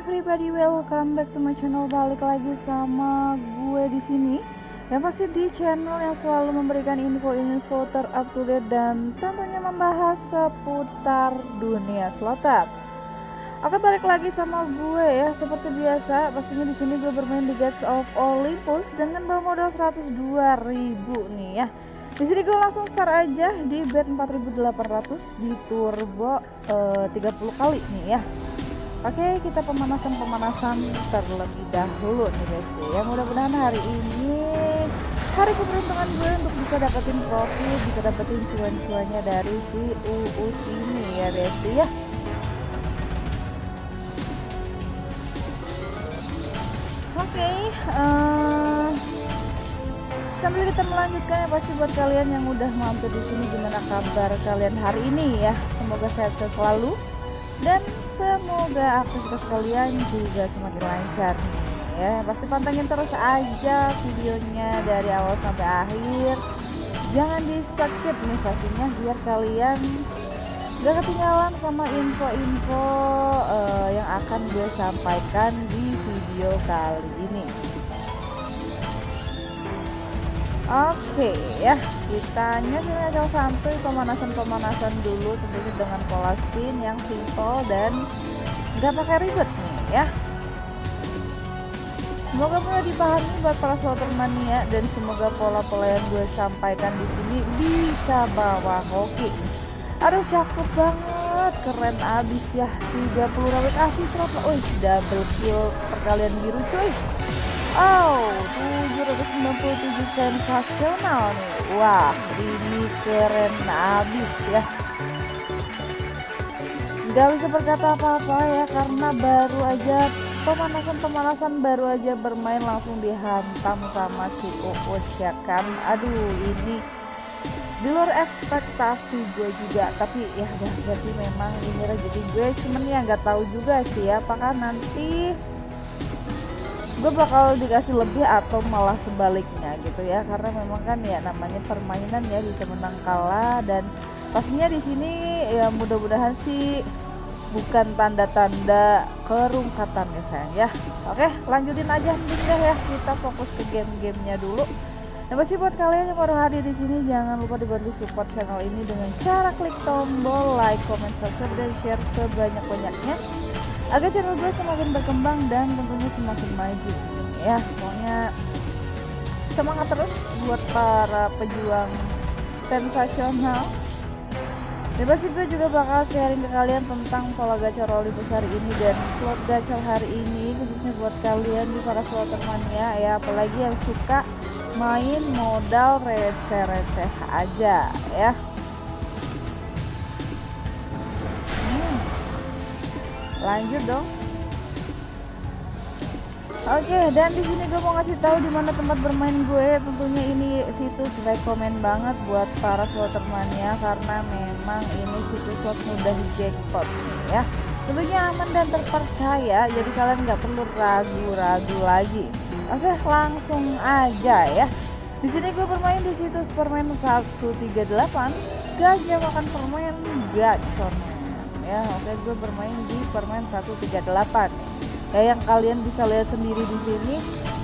everybody, welcome back to my channel. Balik lagi sama gue di sini. Yang pasti di channel yang selalu memberikan info-info terupdate dan tentunya membahas seputar dunia slotter. Oke, balik lagi sama gue ya. Seperti biasa, pastinya di sini gue bermain di Gates of Olympus dengan bawa modal 102.000 nih ya. Di sini gue langsung start aja di bet 4800 di turbo eh, 30 kali nih ya. Oke kita pemanasan-pemanasan terlebih dahulu nih guys. Ya mudah-mudahan hari ini hari keberuntungan gue untuk bisa dapetin profit bisa dapetin cuan-cuannya dari si UU ini ya guys ya. Oke uh, sambil kita melanjutkan ya pasti buat kalian yang udah mampir di sini gimana kabar kalian hari ini ya? Semoga sehat selalu. Dan semoga aktivitas kalian juga semakin lancar ya. Pasti pantengin terus aja videonya dari awal sampai akhir. Jangan di skip nih pastinya biar kalian gak ketinggalan sama info-info uh, yang akan gue sampaikan di video kali ini Oke ya, kita nyusun aja santuy pemanasan-pemanasan dulu tentunya dengan pola spin yang simple dan nggak pakai ribet nih ya. Semoga mudah dipahami buat para slotter mania dan semoga pola-pola yang gue sampaikan di sini bisa bawa hoki. Aduh cakep banget, keren abis ya 30 rawit asli terapa, oh double kill perkalian biru cuy. Oh, 797 sensasional nih. Wah, ini keren abis ya. Gak bisa berkata apa-apa ya, karena baru aja pemanasan-pemanasan baru aja bermain langsung dihantam sama si Uus ya kan. Aduh, ini di luar ekspektasi gue juga tapi ya udah berarti memang ini rezeki gue cuman ya nggak tahu juga sih ya apakah nanti gue bakal dikasih lebih atau malah sebaliknya gitu ya. Karena memang kan ya namanya permainan ya bisa menang kalah. Dan pastinya di sini ya mudah-mudahan sih bukan tanda-tanda kerungkatan ya sayang ya. Oke lanjutin aja mending ya. Kita fokus ke game-gamenya dulu. Dan pasti buat kalian yang baru hadir di sini jangan lupa dibantu support channel ini dengan cara klik tombol like, comment, subscribe dan share sebanyak-banyaknya agar channel gue semakin berkembang dan tentunya semakin maju. Ya pokoknya semangat terus buat para pejuang sensasional. Dan pasti gue juga bakal sharing ke kalian tentang pola gacor roli besar ini dan slot gacor hari ini khususnya buat kalian di para slotter mania ya. Apalagi yang suka main modal receh-receh aja ya lanjut dong Oke, dan di sini gue mau ngasih tahu di mana tempat bermain gue. Tentunya ini situs rekomend banget buat para slotter mania karena memang ini situs slot mudah di jackpot ya. Tentunya aman dan terpercaya, jadi kalian nggak perlu ragu-ragu lagi. Oke, langsung aja ya. Di sini gue bermain di situs permain 138, gajah makan permen gacor ya oke gue bermain di permen 138 ya yang kalian bisa lihat sendiri di sini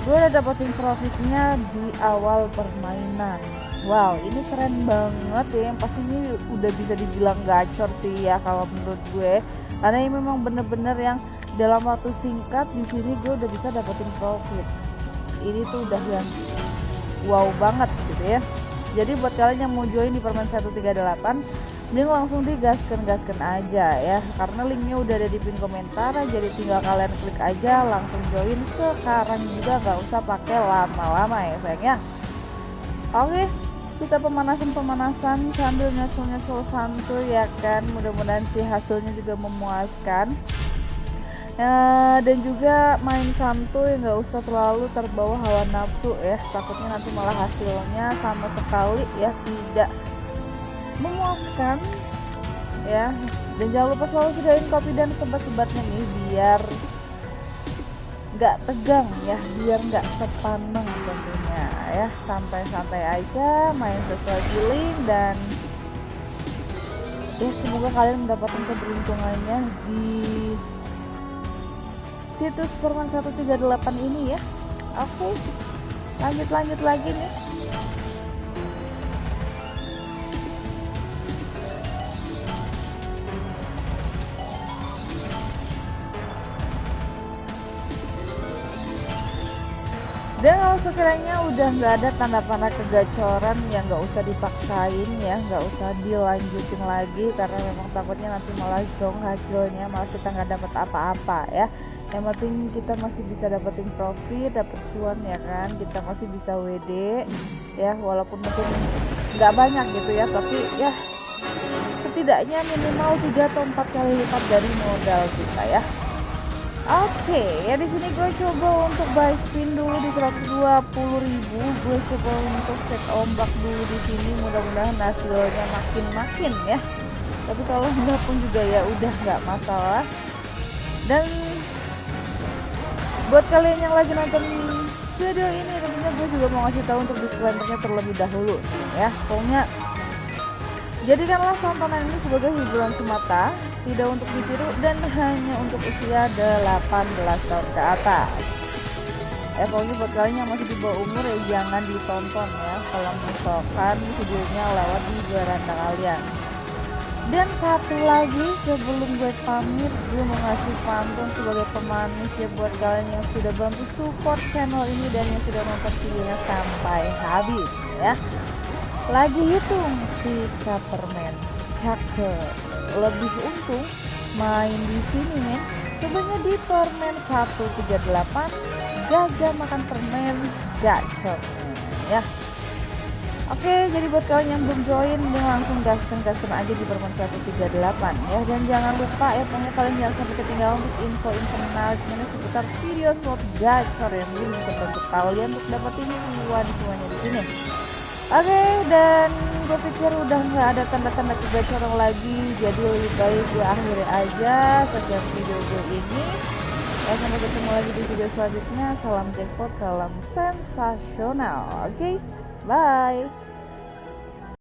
gue udah dapetin profitnya di awal permainan. Wow ini keren banget ya yang pasti ini udah bisa dibilang gacor sih ya kalau menurut gue. Karena ini memang bener-bener yang dalam waktu singkat di sini gue udah bisa dapetin profit. Ini tuh udah yang wow banget gitu ya. Jadi buat kalian yang mau join di permen 138 ini langsung digaskan-gaskan aja ya. Karena linknya udah ada di pin komentar jadi tinggal kalian klik aja langsung join. Sekarang juga gak usah pakai lama-lama ya sayangnya oke kita pemanasan-pemanasan sambil nyusul-nyusul santuy ya kan. Mudah-mudahan sih hasilnya juga memuaskan. Ya, dan juga main santuy nggak usah terlalu terbawa hawa nafsu ya. Takutnya nanti malah hasilnya sama sekali ya tidak memuaskan ya. Dan jangan lupa selalu sediain kopi dan sebat-sebatnya nih biar nggak tegang ya. Biar nggak sepaneng tentunya ya. Santai-santai aja main sesuai feeling dan ya semoga kalian mendapatkan keberuntungannya di situs Perman 138 ini ya. Oke lanjut lanjut lagi nih dan kalau sekiranya udah nggak ada tanda-tanda kegacoran yang nggak usah dipaksain ya nggak usah dilanjutin lagi karena memang takutnya nanti malah zong hasilnya malah kita nggak dapat apa-apa ya. Yang penting kita masih bisa dapetin profit dapet cuan ya kan? Kita masih bisa WD ya walaupun mungkin nggak banyak gitu ya tapi ya setidaknya minimal 3 atau 4 kali lipat dari modal kita ya Oke, okay, ya di sini gue coba untuk buy spin dulu di 120.000. Gue coba untuk set ombak dulu di sini. Mudah-mudahan hasilnya makin-makin ya. Tapi kalau enggak pun juga ya udah nggak masalah. Dan buat kalian yang lagi nonton video ini tentunya gue juga mau ngasih tahu untuk disclaimernya terlebih dahulu ya. Pokoknya Jadikanlah tontonan ini sebagai hiburan semata, tidak untuk ditiru dan hanya untuk usia 18 tahun ke atas. Pokoknya buat kalian yang masih di bawah umur ya jangan ditonton ya kalau misalkan videonya lewat di beranda kalian. Dan satu lagi sebelum gue pamit gue mau ngasih pantun sebagai pemanis ya buat kalian yang sudah bantu support channel ini dan yang sudah nonton videonya sampai habis ya lagi hitung si permen cakep lebih untung main di sini men coba di permen 138 gajah makan permen gacor ya Oke, jadi buat kalian yang belum join, langsung gaskan-gaskan aja di permen 138 ya. Dan jangan lupa ya, pokoknya kalian jangan sampai ketinggalan untuk info-info menarik seputar video slot gacor yang bisa bantu kalian untuk dapetin cuan semuanya di sini. Oke dan gue pikir udah nggak ada tanda-tanda kegacoran lagi jadi lebih baik gue akhiri aja sejak video gue ini. Ya sampai ketemu lagi di video selanjutnya. Salam jackpot salam sensasional. Oke okay? bye